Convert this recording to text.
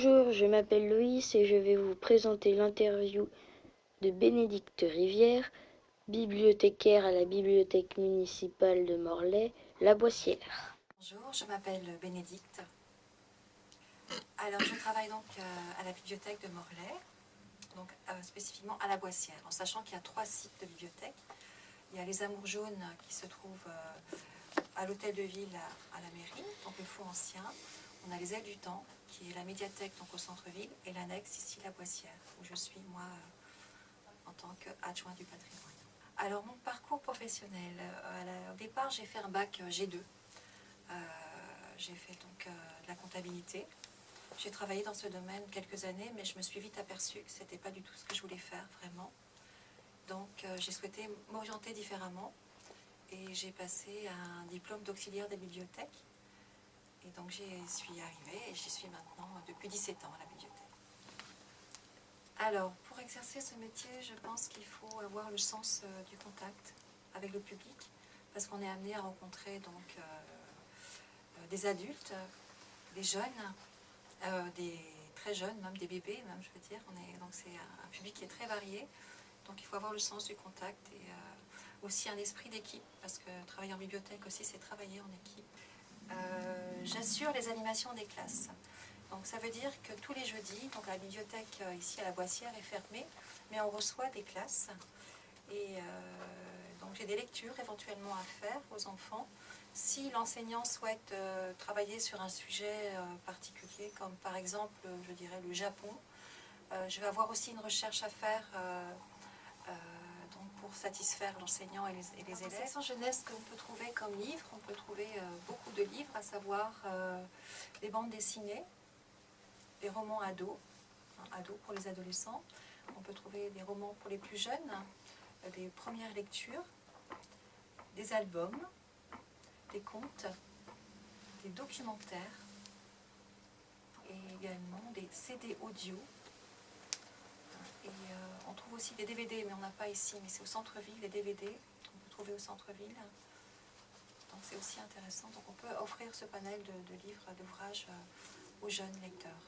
Bonjour, je m'appelle Loïs et je vais vous présenter l'interview de Bénédicte Rivière, bibliothécaire à la bibliothèque municipale de Morlaix, La Boissière. Bonjour, je m'appelle Bénédicte. Alors, je travaille donc euh, à la bibliothèque de Morlaix, donc euh, spécifiquement à La Boissière, en sachant qu'il y a trois sites de bibliothèque. Il y a les Amours jaunes qui se trouvent euh, à l'hôtel de ville à, la mairie, donc le fond ancien. On a les ailes du temps, qui est la médiathèque donc au centre-ville, et l'annexe ici, La Boissière, où je suis moi en tant qu'adjoint du patrimoine. Alors, mon parcours professionnel, au départ, j'ai fait un bac G2. j'ai fait donc de la comptabilité, j'ai travaillé dans ce domaine quelques années, mais je me suis vite aperçue que ce n'était pas du tout ce que je voulais faire, vraiment. Donc euh, j'ai souhaité m'orienter différemment et j'ai passé un diplôme d'auxiliaire des bibliothèques. Et donc j'y suis arrivée et j'y suis maintenant depuis 17 ans à la bibliothèque. Alors, pour exercer ce métier, je pense qu'il faut avoir le sens euh, du contact avec le public, parce qu'on est amené à rencontrer donc euh, des adultes, des jeunes, euh, des très jeunes, même des bébés, même je veux dire. Donc c'est un, public qui est très varié. Donc il faut avoir le sens du contact et euh, aussi un esprit d'équipe, parce que travailler en bibliothèque aussi, c'est travailler en équipe. Euh, j'assure les animations des classes. Donc ça veut dire que tous les jeudis, donc la bibliothèque ici à la Boissière est fermée, mais on reçoit des classes. Et donc j'ai des lectures éventuellement à faire aux enfants. Si l'enseignant souhaite euh, travailler sur un sujet euh, particulier, comme par exemple, je dirais, le Japon, euh, je vais avoir aussi une recherche à faire donc pour satisfaire l'enseignant et les, et les élèves. section jeunesse qu'on peut trouver comme livre, on peut trouver beaucoup de livres, à savoir des bandes dessinées, des romans ados, ados pour les adolescents, on peut trouver des romans pour les plus jeunes, des premières lectures, des albums, des contes, des documentaires et également des CD audio. Et euh, on trouve aussi des DVD, mais on n'a pas ici, mais c'est au centre-ville, les DVD qu'on peut trouver au centre-ville. Donc c'est aussi intéressant. Donc on peut offrir ce panel de, livres, d'ouvrages euh, aux jeunes lecteurs.